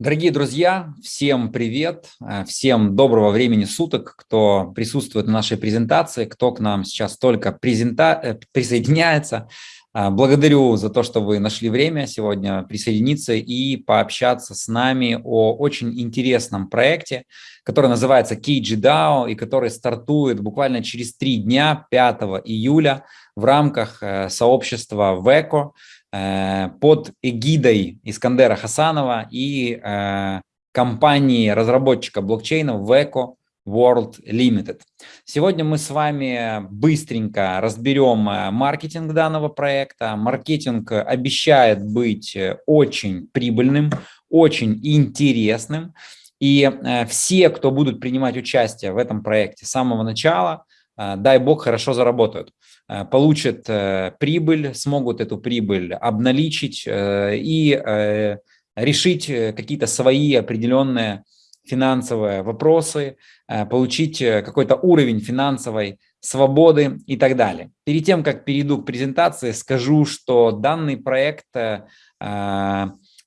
Дорогие друзья, всем привет, э, всем доброго времени суток, кто присутствует на нашей презентации, кто к нам сейчас только презента... Э, присоединяется. Э, благодарю за то, что вы нашли время сегодня присоединиться и пообщаться с нами о очень интересном проекте, который называется KGDAO и который стартует буквально через три дня, 5 июля, в рамках сообщества VECO. Э, под эгидой Искандера Хасанова и э, компании разработчика блокчейна Veco World Limited. Сегодня мы с вами быстренько разберем э, маркетинг данного проекта. Маркетинг обещает быть очень прибыльным, очень интересным. И все, кто будут принимать участие в этом проекте с самого начала, дай бог, хорошо заработают. Э, получат э, прибыль, смогут эту прибыль обналичить э, и решить какие-то свои определенные финансовые вопросы, получить какой-то уровень финансовой свободы и так далее. Перед тем, как перейду к презентации, скажу, что данный проект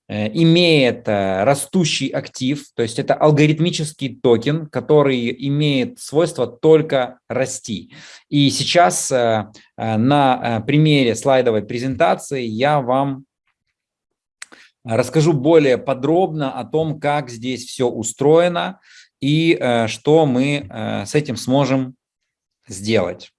Э, имеет э, растущий актив, то есть это алгоритмический токен, который имеет свойство только расти. И сейчас э, на примере слайдовой презентации я вам расскажу более подробно о том, как здесь все устроено и что мы с этим сможем сделать.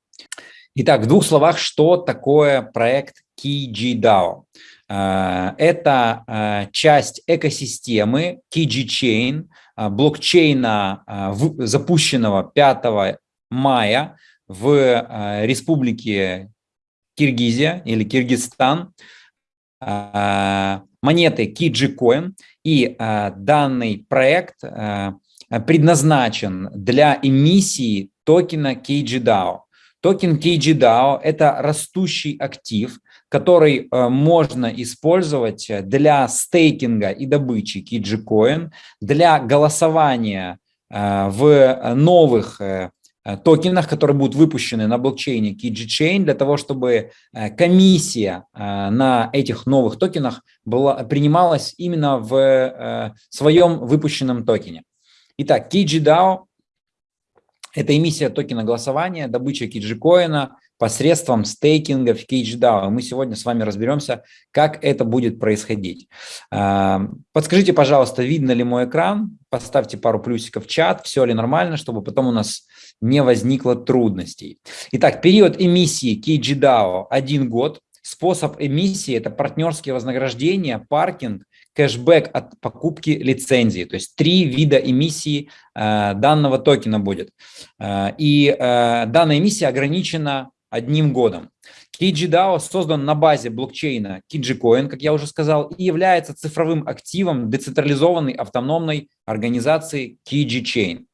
Итак, в двух словах, что такое проект KeyGDAO? Э, это э, часть экосистемы KG Chain, э, блокчейна, запущенного 5 мая в республике Киргизия или Киргизстан, монеты KG И данный проект предназначен для эмиссии токена KGDAO. Токен KGDAO – это растущий актив, который э, можно использовать для стейкинга и добычи KGCoin, для голосования э, в новых э, токенах, которые будут выпущены на блокчейне KG для того, чтобы комиссия на этих новых токенах была, принималась именно в своем выпущенном токене. Итак, KGDAO – это эмиссия токена голосования, добыча KG-коина – посредством стейкинга в CageDAO. Мы сегодня с вами разберемся, как это будет происходить. Подскажите, пожалуйста, видно ли мой экран? Поставьте пару плюсиков в чат, все ли нормально, чтобы потом у нас не возникло трудностей. Итак, период эмиссии CageDAO – один год. Способ эмиссии – это партнерские вознаграждения, паркинг, кэшбэк от покупки лицензии. То есть три вида эмиссии э, данного токена будет. Э, и э, данная эмиссия ограничена одним годом. KijiDAO создан на базе блокчейна KijiCoin, как я уже сказал, и является цифровым активом децентрализованной автономной организации KijiChain.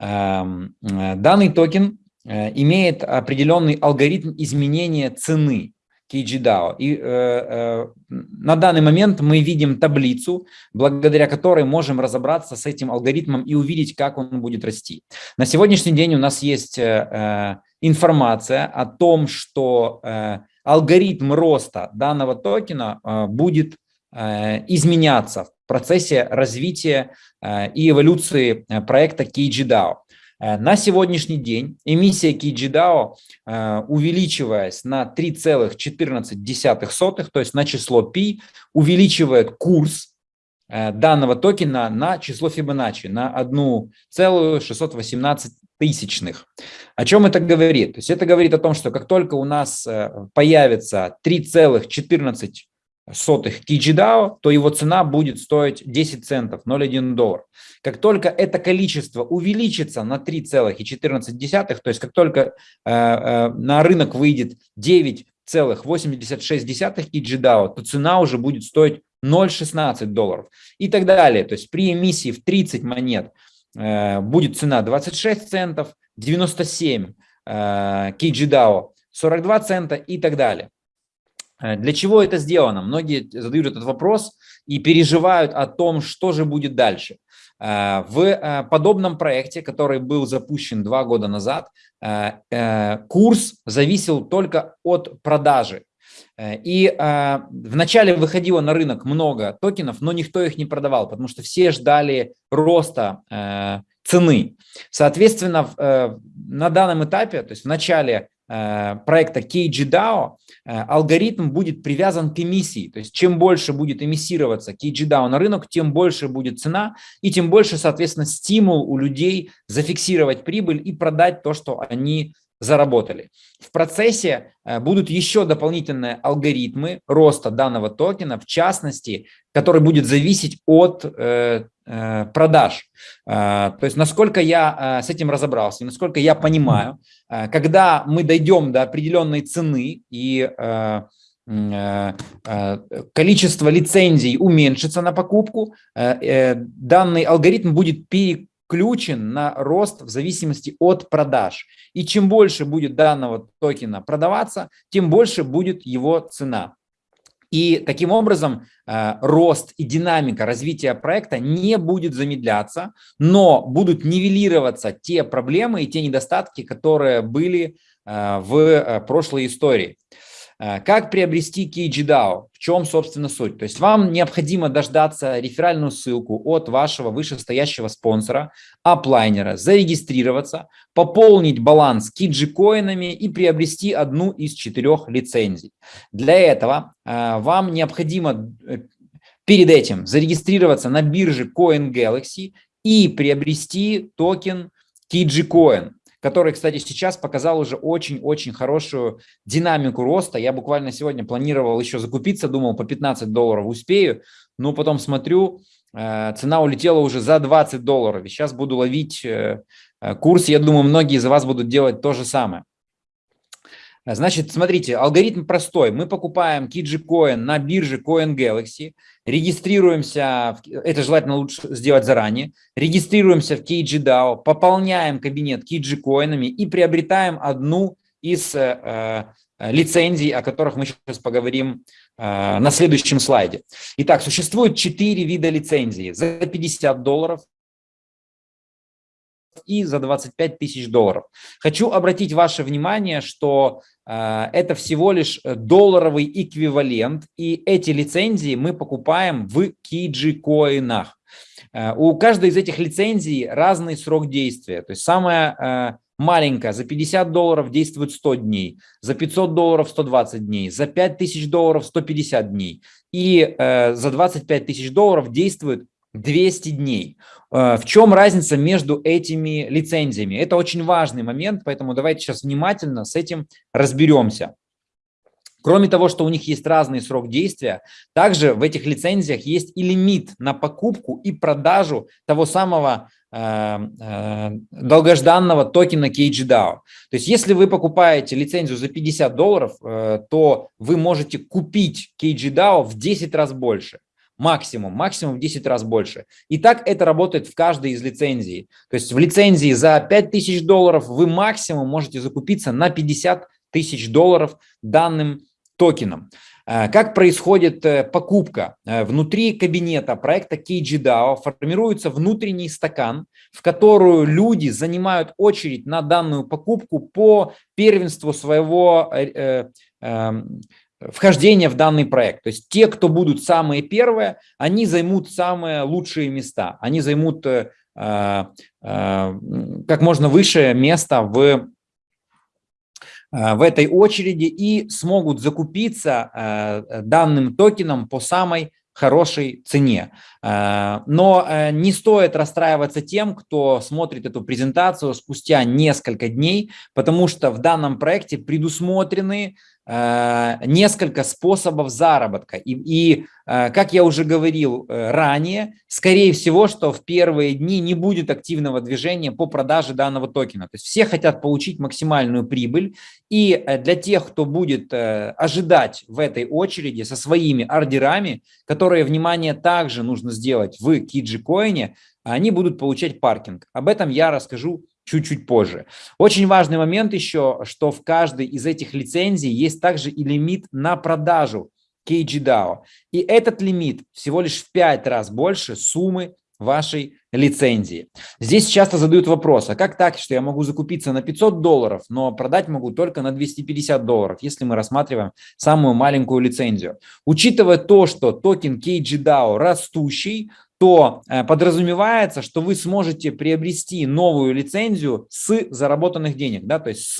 Эм, э, данный токен э, имеет определенный алгоритм изменения цены KGDAO. И э, на данный момент мы видим таблицу, благодаря которой можем разобраться с этим алгоритмом и увидеть, как он будет расти. На сегодняшний день у нас есть информация о том, что алгоритм роста данного токена будет изменяться процессе развития э, и эволюции э, проекта KGDAO. Э, на сегодняшний день эмиссия KGDAO, увеличиваясь на 3,14, то есть на число π, увеличивает курс данного токена на число Фибоначчи, на 1,618 тысячных. О чем это говорит? То есть это говорит о том, что как только у нас появится 3,14 сотых KGDAO, то его цена будет стоить 10 центов, 0,1 доллар. Как только это количество увеличится на 3,14, то есть как только э, э, на рынок выйдет 9,86 KGDAO, то цена уже будет стоить 0,16 долларов и так далее. То есть при эмиссии в 30 монет э, будет цена 26 центов, 97 э, KGDAO 42 цента и так далее. Э, для чего это сделано? Многие задают этот вопрос и переживают о том, что же будет дальше. Э, в э, подобном проекте, который был запущен два года назад, курс зависел только от продажи. И э, вначале выходило на рынок много токенов, но никто их не продавал, потому что все ждали роста э, цены. Соответственно, э, на данном этапе, то есть в начале проекта KGDAO, э, алгоритм будет привязан к эмиссии. То есть чем больше будет эмиссироваться KGDAO на рынок, тем больше будет цена, и тем больше, соответственно, стимул у людей зафиксировать прибыль и продать то, что они заработали. В процессе э, будут еще дополнительные алгоритмы роста данного токена, в частности, который будет зависеть от э, э, продаж. То есть насколько я с этим разобрался, насколько я понимаю, когда мы дойдем до определенной цены и количество лицензий уменьшится на покупку, данный алгоритм будет пере включен на рост в зависимости от продаж. И чем больше будет данного токена продаваться, тем больше будет его цена. И таким образом э, рост и динамика развития проекта не будет замедляться, но будут нивелироваться те проблемы и те недостатки, которые были э, в э, прошлой истории. Э, как приобрести KGDAO? В чем, собственно, суть? То есть вам необходимо дождаться реферальную ссылку от вашего вышестоящего спонсора, аплайнера, зарегистрироваться, пополнить баланс KG-коинами и приобрести одну из четырех лицензий. Для этого э, вам необходимо э, перед этим зарегистрироваться на бирже CoinGalaxy и приобрести токен KG-Coin который, кстати, сейчас показал уже очень-очень хорошую динамику роста. Я буквально сегодня планировал еще закупиться, думал по 15 долларов успею, но потом смотрю, э, цена улетела уже за 20 долларов. Сейчас буду ловить э, э, курс, я думаю, многие из вас будут делать то же самое. Значит, смотрите, алгоритм простой. Мы покупаем KG на бирже Coin Galaxy, регистрируемся, это желательно лучше сделать заранее, регистрируемся в KGDAO, пополняем кабинет KG коинами и приобретаем одну из э, э, лицензий, о которых мы сейчас поговорим э, на следующем слайде. Итак, существует четыре вида лицензии. За 50 долларов, и за 25 тысяч долларов. Хочу обратить ваше внимание, что э, это всего лишь долларовый эквивалент, и эти лицензии мы покупаем в Kiji-коинах. Э, у каждой из этих лицензий разный срок действия. То есть самая э, маленькая за 50 долларов действует 100 дней, за 500 долларов 120 дней, за 5000 долларов 150 дней и э, за 25 тысяч долларов действует 200 дней. Э, в чем разница между этими лицензиями? Это очень важный момент, поэтому давайте сейчас внимательно с этим разберемся. Кроме того, что у них есть разный срок действия, также в этих лицензиях есть и лимит на покупку и продажу того самого э, э, долгожданного токена KGDAO. То есть если вы покупаете лицензию за 50 долларов, то вы можете купить KGDAO в 10 раз больше максимум, максимум в 10 раз больше. И так это работает в каждой из лицензий. То есть в лицензии за 5000 долларов вы максимум можете закупиться на 50 тысяч долларов данным токеном. Э, как происходит э, покупка? Э, внутри кабинета проекта KGDAO формируется внутренний стакан, в которую люди занимают очередь на данную покупку по первенству своего вхождение в данный проект. То есть те, кто будут самые первые, они займут самые лучшие места. Они займут э, э, как можно выше место в, э, в этой очереди и смогут закупиться э, данным токеном по самой хорошей цене. Э, но э, не стоит расстраиваться тем, кто смотрит эту презентацию спустя несколько дней, потому что в данном проекте предусмотрены Э, несколько способов заработка. И, и э, как я уже говорил э, ранее, скорее всего, что в первые дни не будет активного движения по продаже данного токена. То есть все хотят получить максимальную прибыль. И для тех, кто будет ожидать в этой очереди со своими ордерами, которые, внимание, также нужно сделать в Киджи-коине, они будут получать паркинг. Об этом я расскажу чуть-чуть позже. Очень важный момент еще, что в каждой из этих лицензий есть также и лимит на продажу KGDAO. И этот лимит всего лишь в 5 раз больше суммы вашей лицензии. Здесь часто задают вопрос, а как так, что я могу закупиться на 500 долларов, но продать могу только на 250 долларов, если мы рассматриваем самую маленькую лицензию. Учитывая то, что токен KGDAO растущий, то э, подразумевается, что вы сможете приобрести новую лицензию с заработанных денег, да, то есть с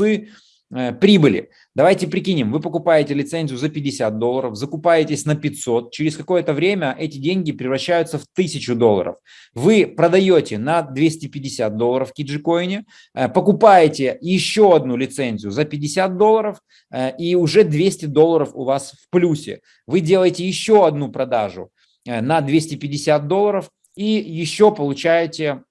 Э, прибыли. Давайте прикинем, вы покупаете лицензию за 50 долларов, закупаетесь на 500, через какое-то время эти деньги превращаются в 1000 долларов. Вы продаете на 250 долларов в Киджикоине, э, покупаете еще одну лицензию за 50 долларов и уже 200 долларов у вас в плюсе. Вы делаете еще одну продажу на 250 долларов и еще получаете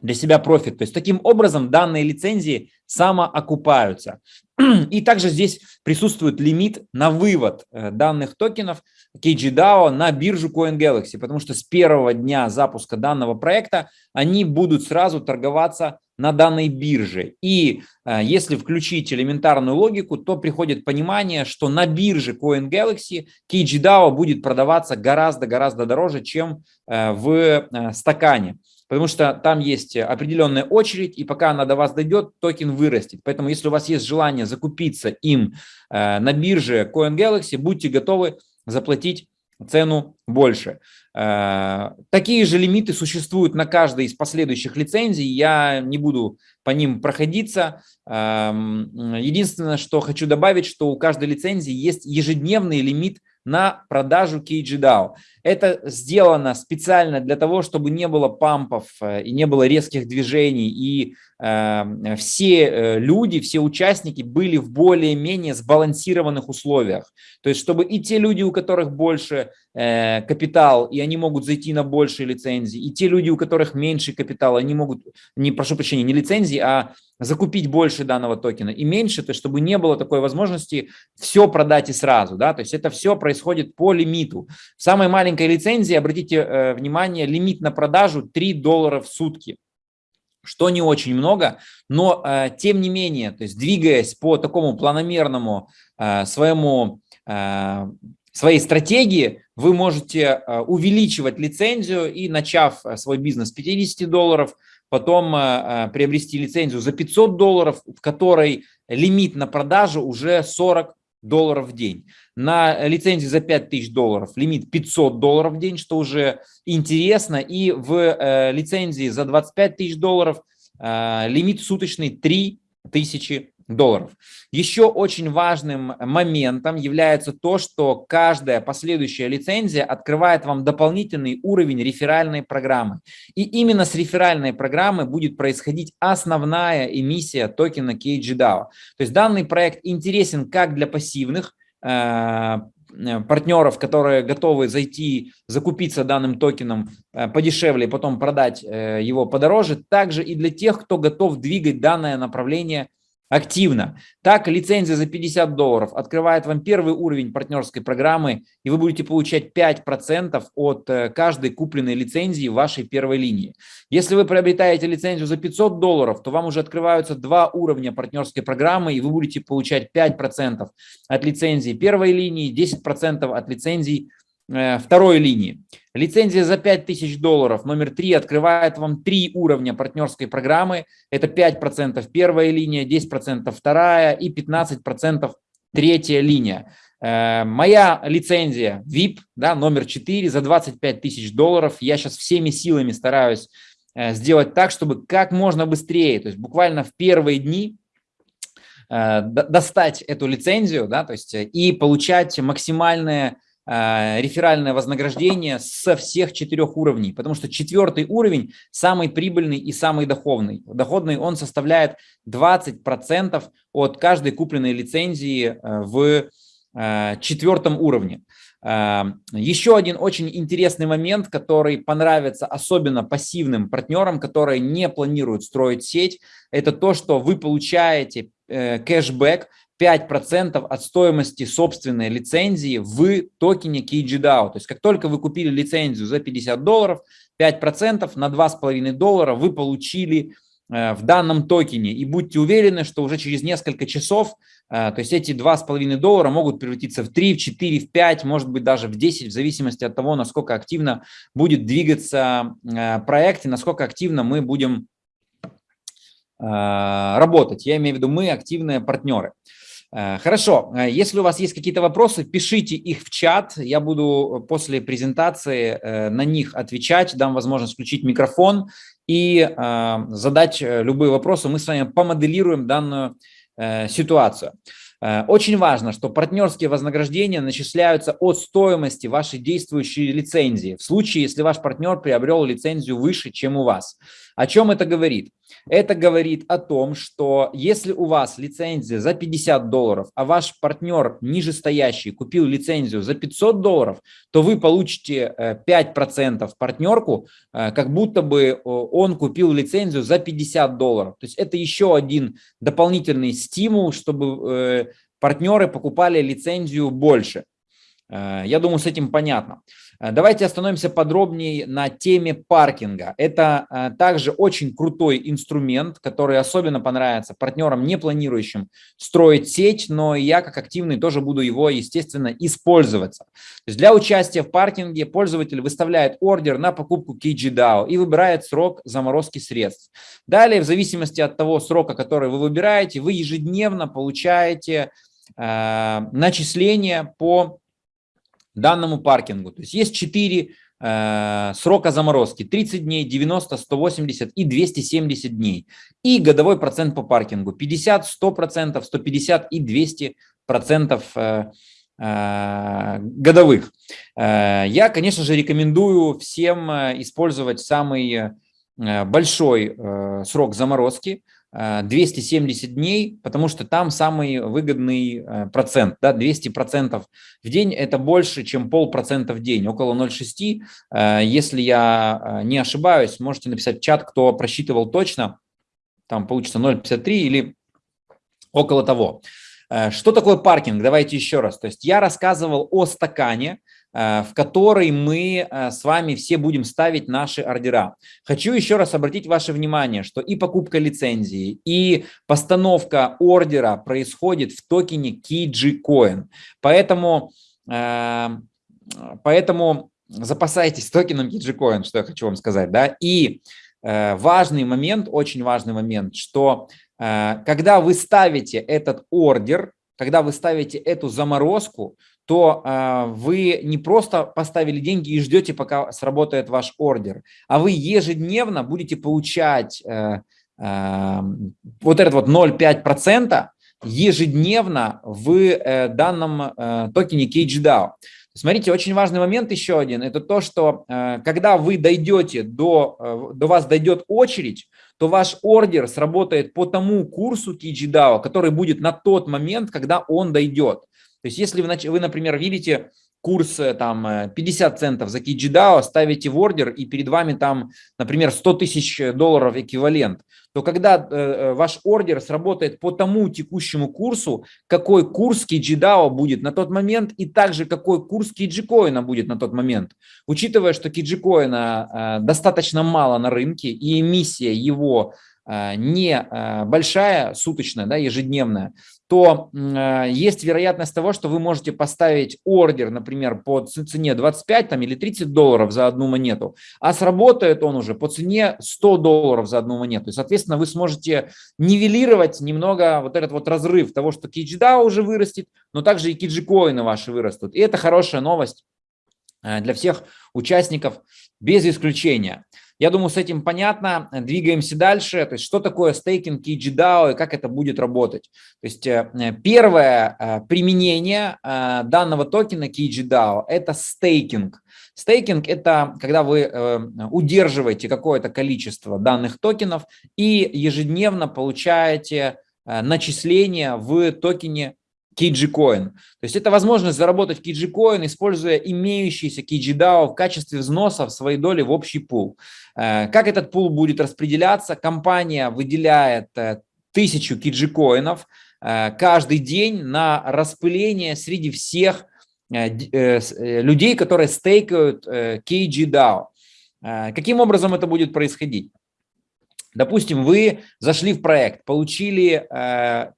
для себя профит. То есть таким образом данные лицензии самоокупаются. И также здесь присутствует лимит на вывод э, данных токенов KGDAO на биржу CoinGalaxy, потому что с первого дня запуска данного проекта они будут сразу торговаться на данной бирже. И э, если включить элементарную логику, то приходит понимание, что на бирже CoinGalaxy KGDAO будет продаваться гораздо-гораздо дороже, чем э, в стакане потому что там есть определенная очередь, и пока она до вас дойдет, токен вырастет. Поэтому если у вас есть желание закупиться им э, на бирже CoinGalaxy, будьте готовы заплатить цену больше. Э, такие же лимиты существуют на каждой из последующих лицензий, я не буду по ним проходиться. Эм, единственное, что хочу добавить, что у каждой лицензии есть ежедневный лимит на продажу KGDAO. Это сделано специально для того, чтобы не было пампов э, и не было резких движений, и э, все люди, все участники были в более-менее сбалансированных условиях. То есть, чтобы и те люди, у которых больше капитал, и они могут зайти на большие лицензии, и те люди, у которых меньше капитала, они могут, не прошу прощения, не лицензии, а закупить больше данного токена. И меньше, то есть чтобы не было такой возможности все продать и сразу, да, то есть это все происходит по лимиту. В самой маленькой лицензии, обратите э, внимание, лимит на продажу 3 доллара в сутки. Что не очень много, но э, тем не менее, то есть двигаясь по такому планомерному э, своему, э, своей стратегии, вы можете э, увеличивать лицензию и начав э, свой бизнес с 50 долларов, потом э, приобрести лицензию за 500 долларов, в которой лимит на продажу уже 40 долларов в день. На лицензии за 5000 долларов лимит 500 долларов в день, что уже интересно. И в лицензии за 25 тысяч долларов лимит суточный 3000 долларов. Еще очень важным моментом является то, что каждая последующая лицензия открывает вам дополнительный уровень реферальной программы. И именно с реферальной программы будет происходить основная эмиссия токена KGDAO. То есть данный проект интересен как для пассивных э, партнеров, которые готовы зайти, закупиться данным токеном э, подешевле, потом продать э, его подороже, также и для тех, кто готов двигать данное направление активно. Так, лицензия за 50 долларов открывает вам первый уровень партнерской программы, и вы будете получать 5% от э, каждой купленной лицензии вашей первой линии. Если вы приобретаете лицензию за 500 долларов, то вам уже открываются два уровня партнерской программы, и вы будете получать 5% от лицензии первой линии, 10% от лицензий второй линии. Лицензия за 5000 долларов, номер 3, открывает вам три уровня партнерской программы. Это 5% первая линия, 10% вторая и 15% третья линия. Э, моя лицензия VIP, да, номер 4 за 25 тысяч долларов. Я сейчас всеми силами стараюсь э, сделать так, чтобы как можно быстрее, то есть буквально в первые дни достать эту лицензию, да, то есть и получать максимальное Э, реферальное вознаграждение со всех четырех уровней, потому что четвертый уровень самый прибыльный и самый доходный. Доходный он составляет 20% от каждой купленной лицензии э, в э, четвертом уровне. Еще один очень интересный момент, который понравится особенно пассивным партнерам, которые не планируют строить сеть, это то, что вы получаете кэшбэк 5% от стоимости собственной лицензии в токене KGDAO. То есть как только вы купили лицензию за 50 долларов, 5% на 2,5 доллара вы получили в данном токене и будьте уверены, что уже через несколько часов, то есть эти 2,5 доллара могут превратиться в 3, в 4, в 5, может быть даже в 10, в зависимости от того, насколько активно будет двигаться проект и насколько активно мы будем работать. Я имею в виду мы, активные партнеры. Э, хорошо, э, если у вас есть какие-то вопросы, пишите их в чат, я буду после презентации э, на них отвечать, дам возможность включить микрофон и задать любые вопросы, мы с вами помоделируем данную ситуацию. Очень важно, что партнерские вознаграждения начисляются от стоимости вашей действующей лицензии, в случае, если ваш партнер приобрел лицензию выше, чем у вас. О чем это говорит? Это говорит о том, что если у вас лицензия за 50 долларов, а ваш партнер нижестоящий купил лицензию за 500 долларов, то вы получите 5% э, партнерку, э, как будто бы он купил лицензию за 50 долларов. То есть это еще один дополнительный стимул, чтобы э, партнеры покупали лицензию больше. Я думаю, с этим понятно. Э, давайте остановимся подробнее на теме паркинга. Это э, также очень крутой инструмент, который особенно понравится партнерам, не планирующим строить сеть, но я как активный тоже буду его, естественно, использоваться. То есть для участия в паркинге пользователь выставляет ордер на покупку KGDAO и выбирает срок заморозки средств. Далее, в зависимости от того срока, который вы выбираете, вы ежедневно получаете э, начисление по данному паркингу. То есть есть 4 э, срока заморозки, 30 дней, 90, 180 и 270 дней. И годовой процент по паркингу, 50, 100%, 150 и 200 процентов э, э, годовых. Э, я, конечно же, рекомендую всем использовать самый большой срок заморозки – 270 э, дней, потому что там самый выгодный э, процент, да, 200 процентов в день, это больше, чем полпроцента в день, около 0,6. Э, если я не ошибаюсь, можете написать в чат, кто просчитывал точно, там получится 0,53 или около того. Что такое паркинг? Давайте еще раз. То есть я рассказывал о стакане, в которой мы э, с вами все будем ставить наши ордера. Хочу еще раз обратить ваше внимание, что и покупка лицензии, и постановка ордера происходит в токене KG Поэтому, э, поэтому запасайтесь токеном KG что я хочу вам сказать. Да? И важный момент, очень важный момент, что когда вы ставите этот ордер, когда вы ставите эту заморозку, то э, вы не просто поставили деньги и ждете, пока сработает ваш ордер, а вы ежедневно будете получать э, э, вот этот вот 0,5% ежедневно в э, данном э, токене KGDAO. Смотрите, очень важный момент еще один, это то, что э, когда вы дойдете до, до вас дойдет очередь, то ваш ордер сработает по тому курсу KGDAO, который будет на тот момент, когда он дойдет. То есть если вы, вы например, видите курс э, там 50 э, центов за KGDAO, ставите в ордер и перед вами там, например, 100 тысяч долларов эквивалент, то когда э, ваш ордер сработает по тому текущему курсу, какой курс KGDAO будет на тот момент и также какой курс KG будет на тот момент. Учитывая, что KG э, достаточно мало на рынке и эмиссия его э, не э, большая, суточная, да, ежедневная, то э, есть вероятность того, что вы можете поставить ордер, например, по цене 25 там, или 30 долларов за одну монету, а сработает он уже по цене 100 долларов за одну монету. И, соответственно, вы сможете нивелировать немного вот этот вот разрыв того, что KGDAO уже вырастет, но также и KG-коины ваши вырастут. И это хорошая новость э, для всех участников без исключения. Я думаю, с этим понятно. Двигаемся дальше. То есть, что такое стейкинг KGDAO и как это будет работать. То есть, э, первое э, применение э, данного токена KGDAO – это стейкинг. Стейкинг – это когда вы удерживаете какое-то количество данных токенов и ежедневно получаете начисления в токене KG-Coin. То есть это возможность заработать KG-Coin, используя имеющийся KG-DAO в качестве взноса в своей доли в общий пул. Э, как этот пул будет распределяться? Компания выделяет э, тысячу KG-коинов э, каждый день на распыление среди всех людей, которые стейкают KG-DAO. Каким образом это будет происходить? Допустим, вы зашли в проект, получили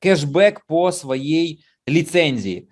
кэшбэк по своей лицензии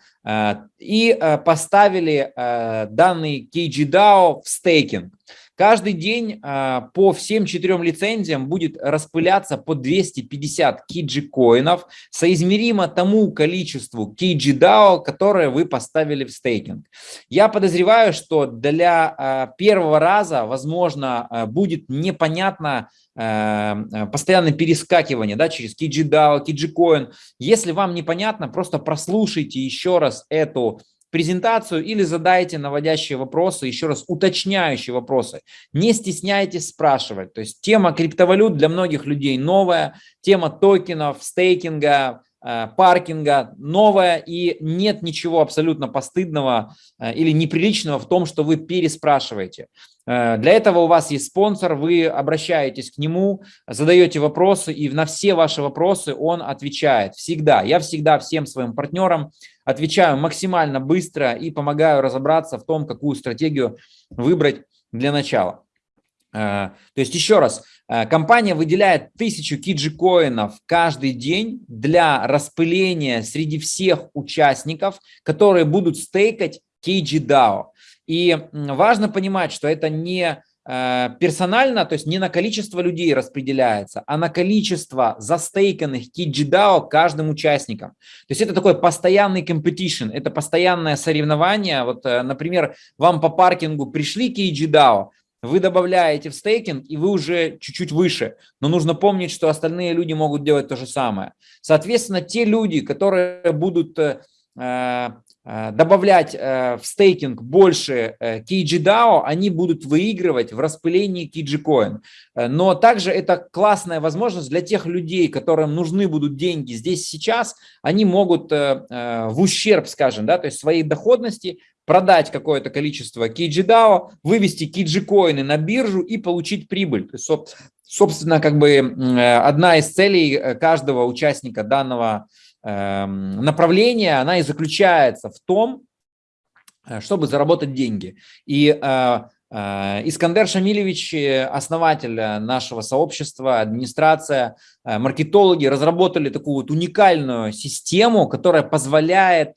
и э, поставили э, данный KGDAO в стейкинг. Каждый день а, по всем четырем лицензиям будет распыляться по 250 KG коинов, соизмеримо тому количеству KG DAO, которое вы поставили в стейкинг. Я подозреваю, что для а, первого раза, возможно, а, будет непонятно постоянное перескакивание да, через KG DAO, KG Coin. Если вам непонятно, просто прослушайте еще раз эту презентацию или задайте наводящие вопросы, еще раз уточняющие вопросы. Не стесняйтесь спрашивать. То есть тема криптовалют для многих людей новая, тема токенов, стейкинга, э, паркинга новая и нет ничего абсолютно постыдного э, или неприличного в том, что вы переспрашиваете. Э, для этого у вас есть спонсор, вы обращаетесь к нему, задаете вопросы, и на все ваши вопросы он отвечает. Всегда. Я всегда всем своим партнерам отвечаю максимально быстро и помогаю разобраться в том, какую стратегию выбрать для начала. Э, то есть еще раз, э, компания выделяет тысячу киджи-коинов каждый день для распыления среди всех участников, которые будут стейкать KG-DAO. И важно понимать, что это не э, персонально, то есть не на количество людей распределяется, а на количество застейканных KGDAO каждым участником. То есть это такой постоянный competition, это постоянное соревнование. Вот, э, например, вам по паркингу пришли KGDAO, вы добавляете в стейкинг, и вы уже чуть-чуть выше. Но нужно помнить, что остальные люди могут делать то же самое. Соответственно, те люди, которые будут Э, добавлять э, в стейкинг больше э, KG они будут выигрывать в распылении KG Coin. Но также это классная возможность для тех людей, которым нужны будут деньги здесь сейчас, они могут в ущерб, скажем, да, то есть своей доходности продать какое-то количество KG вывести KG на биржу и получить прибыль. То есть, собственно, как бы одна из целей каждого участника данного направление, она и заключается в том, э, чтобы заработать деньги. И э, э, Искандер Шамилевич, основатель нашего сообщества, администрация, маркетологи разработали такую вот уникальную систему, которая позволяет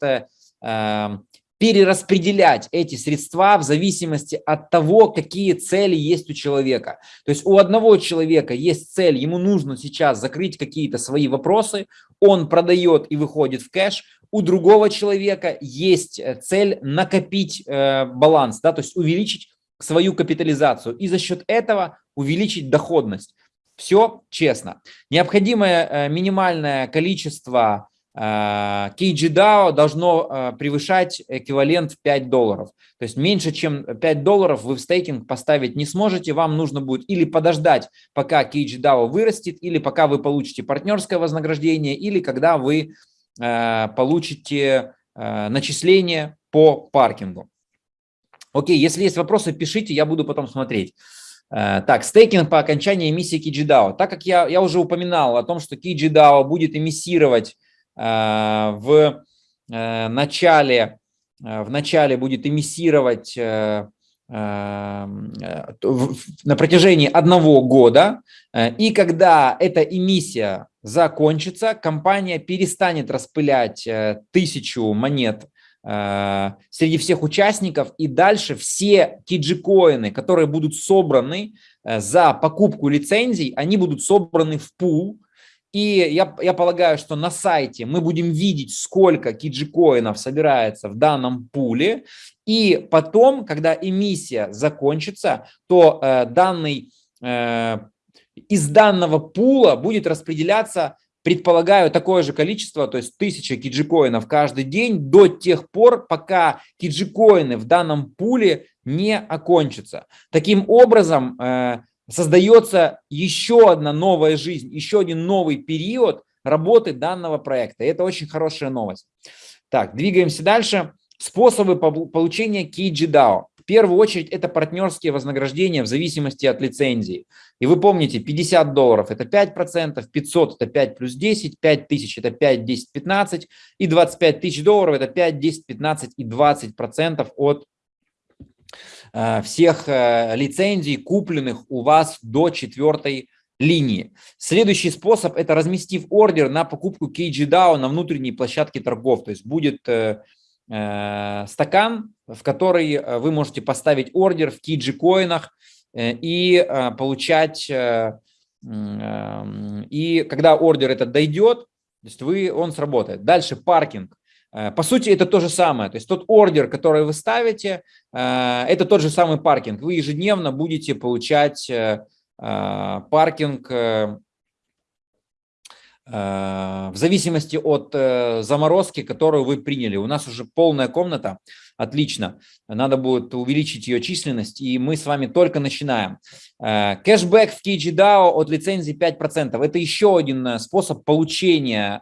эм, перераспределять эти средства в зависимости от того, какие цели есть у человека. То есть у одного человека есть цель, ему нужно сейчас закрыть какие-то свои вопросы, он продает и выходит в кэш, у другого человека есть э, цель накопить э, баланс, да, то есть увеличить свою капитализацию и за счет этого увеличить доходность. Все честно. Необходимое э, минимальное количество KGDAO должно э, превышать эквивалент в 5 долларов. То есть меньше, чем 5 долларов вы в стейкинг поставить не сможете. Вам нужно будет или подождать, пока KGDAO вырастет, или пока вы получите партнерское вознаграждение, или когда вы э, получите э, начисление по паркингу. Окей, если есть вопросы, пишите, я буду потом смотреть. Так, стейкинг по окончании эмиссии KGDAO. Так как я, я уже упоминал о том, что KGDAO будет эмиссировать Э, в э, начале, э, в начале будет эмиссировать на протяжении одного года, и когда эта эмиссия закончится, компания перестанет распылять тысячу монет среди всех участников, и дальше все киджи-коины, которые будут собраны за покупку лицензий, они будут собраны в пул, и я, я полагаю, что на сайте мы будем видеть, сколько киджикоинов собирается в данном пуле. И потом, когда эмиссия закончится, то э, данный, э, из данного пула будет распределяться, предполагаю, такое же количество, то есть 1000 киджикоинов каждый день до тех пор, пока киджикоины в данном пуле не окончатся. Таким образом, э, создается еще одна новая жизнь, еще один новый период работы данного проекта. Это очень хорошая новость. Так, двигаемся дальше. Способы получения KGDAO. В первую очередь это партнерские вознаграждения в зависимости от лицензии. И вы помните, 50 долларов это 5%, 500 это 5 плюс 10, 5 тысяч это 5, 10, 15 и 25 тысяч долларов это 5, 10, 15 и 20% от всех э, лицензий, купленных у вас до четвертой линии. Следующий способ – это разместив ордер на покупку KGDAO на внутренней площадке торгов. То есть будет э, э, стакан, в который э, вы можете поставить ордер в KG-коинах э, и э, получать… Э, э, и когда ордер этот дойдет, то есть вы, он сработает. Дальше паркинг. Э, по сути, это то же самое. То есть тот ордер, который вы ставите, э, это тот же самый паркинг. Вы ежедневно будете получать э, паркинг в зависимости от заморозки, которую вы приняли. У нас уже полная комната, отлично. Надо будет увеличить ее численность, и мы с вами только начинаем. Кэшбэк в KGDAO от лицензии 5%. Это еще один способ получения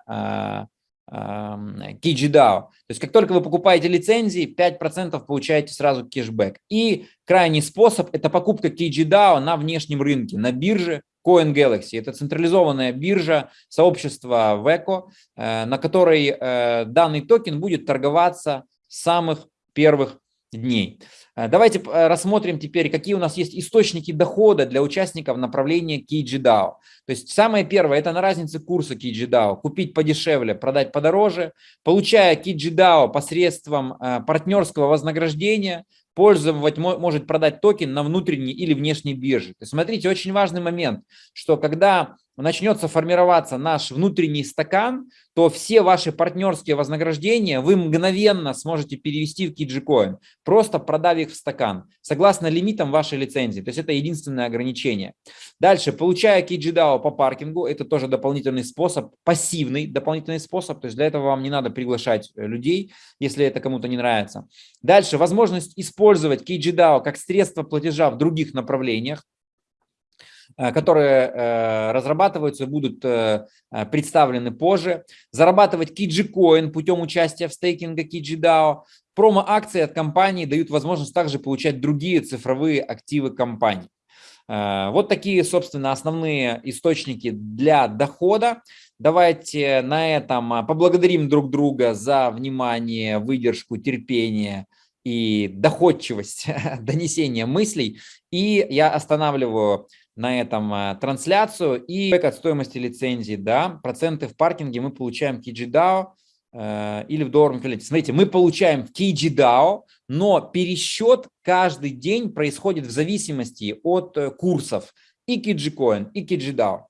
KijiDAO. То есть как только вы покупаете лицензии, 5% получаете сразу кэшбэк. И крайний способ – это покупка KijiDAO на внешнем рынке, на бирже Coin. Это централизованная биржа сообщества VECO, э, на которой э, данный токен будет торговаться с самых первых дней. Э, давайте э, рассмотрим теперь, какие у нас есть источники дохода для участников направления KGDAO. То есть самое первое, это на разнице курса KGDAO. Купить подешевле, продать подороже. Получая KGDAO посредством э, партнерского вознаграждения, пользователь может продать токен на внутренней или внешней бирже. То есть смотрите, очень важный момент, что когда начнется формироваться наш внутренний стакан, то все ваши партнерские вознаграждения вы мгновенно сможете перевести в KijiCoin, просто продав их в стакан, согласно лимитам вашей лицензии. То есть это единственное ограничение. Дальше, получая KijiDAO по паркингу, это тоже дополнительный способ, пассивный дополнительный способ, то есть для этого вам не надо приглашать э, людей, если это кому-то не нравится. Дальше, возможность использовать KijiDAO как средство платежа в других направлениях, которые э, разрабатываются и будут э, представлены позже. Зарабатывать KijiCoin путем участия в стейкинге KijiDAO. Промо-акции от компании дают возможность также получать другие цифровые активы компании. Вот такие, собственно, основные источники для дохода. Давайте на этом поблагодарим друг друга за внимание, выдержку, терпение и доходчивость донесения мыслей. И я останавливаю на этом а, трансляцию и от стоимости лицензии, да, проценты в паркинге мы получаем в KijiDAO э, или в долларовом эквиваленте. Смотрите, мы получаем в KijiDAO, но пересчет каждый день происходит в зависимости от э, курсов и KijiCoin, и KijiDAO.